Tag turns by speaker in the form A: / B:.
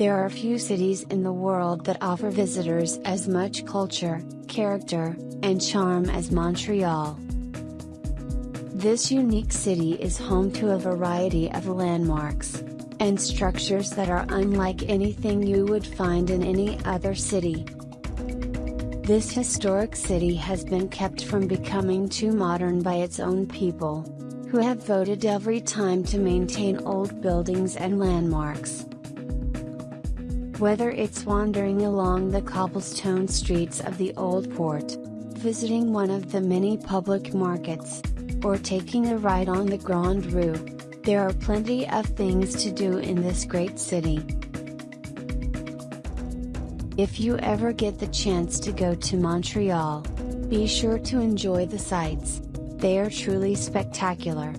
A: There are few cities in the world that offer visitors as much culture, character, and charm as Montreal. This unique city is home to a variety of landmarks and structures that are unlike anything you would find in any other city. This historic city has been kept from becoming too modern by its own people, who have voted every time to maintain old buildings and landmarks. Whether it's wandering along the cobblestone streets of the old port, visiting one of the many public markets, or taking a ride on the Grande Roue, there are plenty of things to do in this great city. If you ever get the chance to go to Montreal, be sure to enjoy the sights, they are truly spectacular.